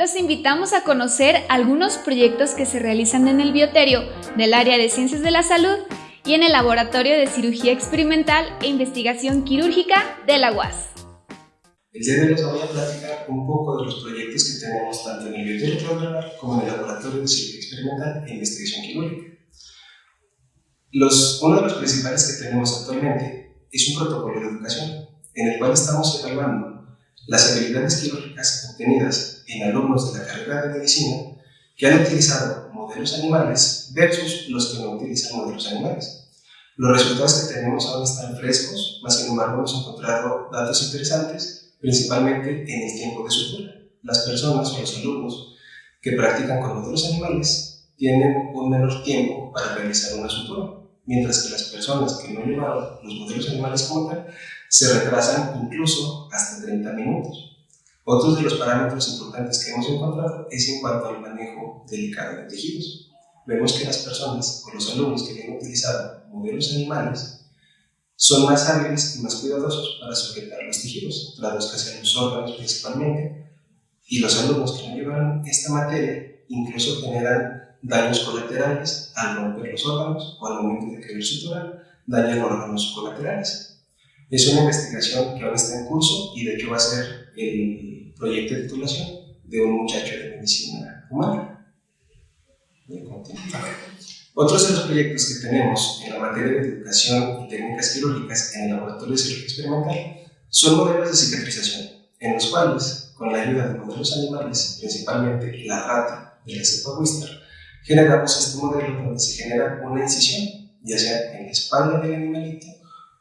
los invitamos a conocer algunos proyectos que se realizan en el bioterio del área de ciencias de la salud y en el Laboratorio de Cirugía Experimental e Investigación Quirúrgica de la UAS. El día de hoy les voy a platicar un poco de los proyectos que tenemos tanto en el bioterio como en el Laboratorio de Cirugía Experimental e Investigación Quirúrgica. Los, uno de los principales que tenemos actualmente es un protocolo de educación en el cual estamos evaluando las habilidades quirúrgicas obtenidas en alumnos de la carrera de medicina que han utilizado modelos animales versus los que no utilizan modelos animales. Los resultados que tenemos aún están frescos, más sin embargo hemos encontrado datos interesantes, principalmente en el tiempo de sutura. Las personas o los alumnos que practican con modelos animales tienen un menor tiempo para realizar una sutura, mientras que las personas que no llevaron los modelos animales como se retrasan incluso hasta 30 minutos. Otros de los parámetros importantes que hemos encontrado es en cuanto al manejo delicado de tejidos. Vemos que las personas o los alumnos que han utilizado modelos animales son más hábiles y más cuidadosos para sujetar los tejidos, traduzcase a los órganos principalmente, y los alumnos que no llevaron esta materia incluso generan daños colaterales al romper los órganos o al momento de querer suturar, dañan órganos colaterales. Es una investigación que ahora está en curso y de hecho va a ser el proyecto de titulación de un muchacho de medicina humana. Otros de los proyectos que tenemos en la materia de educación y técnicas quirúrgicas en el laboratorio de cirugía experimental son modelos de cicatrización, en los cuales, con la ayuda de modelos animales, principalmente la rata de la cepa generamos este modelo donde se genera una incisión, ya sea en la espalda del animalito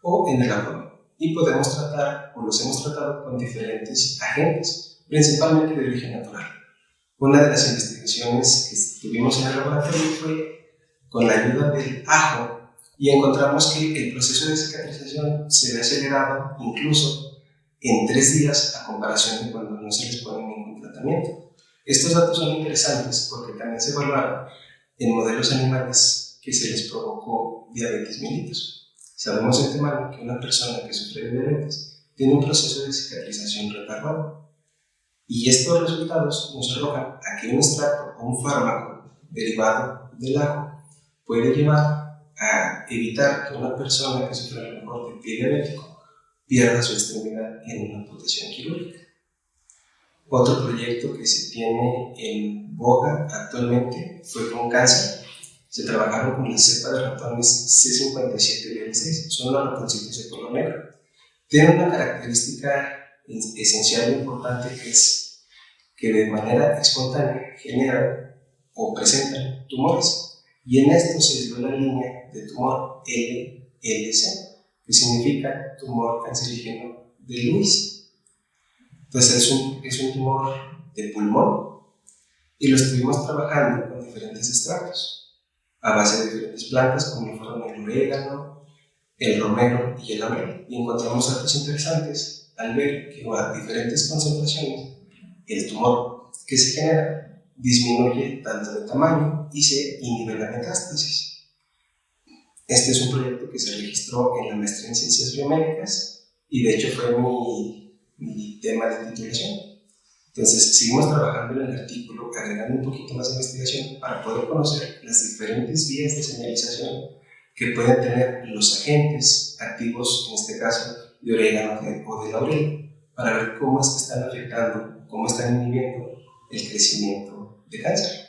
o en el abdomen y podemos tratar, o los hemos tratado con diferentes agentes, principalmente de origen natural. Una de las investigaciones que tuvimos en el laboratorio fue con la ayuda del ajo y encontramos que el proceso de cicatrización se ve acelerado incluso en tres días a comparación de cuando no se les pone ningún tratamiento. Estos datos son interesantes porque también se evaluaron en modelos animales que se les provocó diabetes mellitus. Sabemos de antemano que una persona que sufre diabetes tiene un proceso de cicatrización retardado. Y estos resultados nos arrojan a que un extracto o un fármaco derivado del ajo puede llevar a evitar que una persona que sufre a lo mejor diabético pierda su extremidad en una amputación quirúrgica. Otro proyecto que se tiene en boga actualmente fue con cáncer se trabajaron con la cepa de ratones C57 y 6 son los ratoncitos de color negro. Tienen una característica esencial e importante que es que de manera espontánea generan o presentan tumores. Y en esto se dio la línea de tumor LLC, que significa tumor cancerígeno de Luis. Entonces es un, es un tumor de pulmón y lo estuvimos trabajando con diferentes extractos a base de diferentes plantas como fueron el orégano, el romero y el laurel. Y encontramos datos interesantes al ver que a diferentes concentraciones el tumor que se genera disminuye tanto de tamaño y se inhibe la metástasis. Este es un proyecto que se registró en la maestría en Ciencias Biomédicas y de hecho fue mi, mi tema de titulación. Entonces, seguimos trabajando en el artículo, agregando un poquito más de investigación para poder conocer las diferentes vías de señalización que pueden tener los agentes activos, en este caso de orégano o de laurel, para ver cómo es que están afectando, cómo están inhibiendo el crecimiento de cáncer.